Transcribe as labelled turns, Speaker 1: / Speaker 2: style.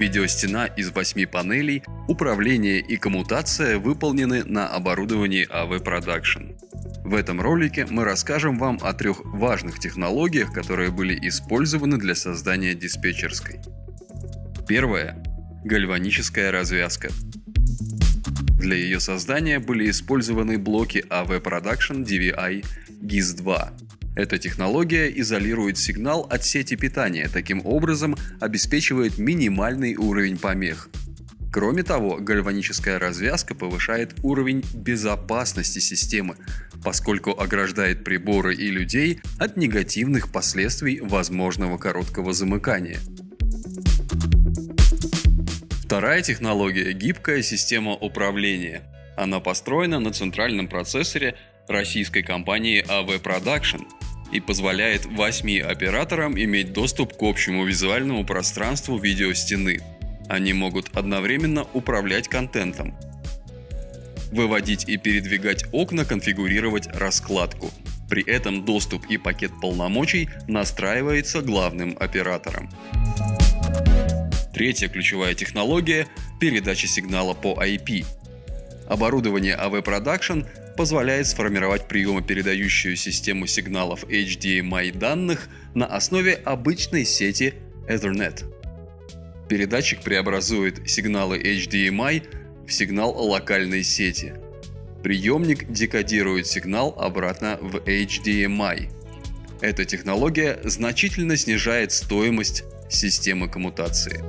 Speaker 1: Видеостена из 8 панелей, управление и коммутация выполнены на оборудовании AV Production. В этом ролике мы расскажем вам о трех важных технологиях, которые были использованы для создания диспетчерской. Первое. Гальваническая развязка. Для ее создания были использованы блоки AV Production DVI GIS-2. Эта технология изолирует сигнал от сети питания, таким образом обеспечивает минимальный уровень помех. Кроме того, гальваническая развязка повышает уровень безопасности системы, поскольку ограждает приборы и людей от негативных последствий возможного короткого замыкания. Вторая технология – гибкая система управления. Она построена на центральном процессоре российской компании AV Production и позволяет 8 операторам иметь доступ к общему визуальному пространству видеостены. Они могут одновременно управлять контентом, выводить и передвигать окна, конфигурировать раскладку. При этом доступ и пакет полномочий настраивается главным оператором. Третья ключевая технология – передача сигнала по IP. Оборудование AV Production позволяет сформировать приемо-передающую систему сигналов HDMI данных на основе обычной сети Ethernet. Передатчик преобразует сигналы HDMI в сигнал локальной сети. Приемник декодирует сигнал обратно в HDMI. Эта технология значительно снижает стоимость системы коммутации.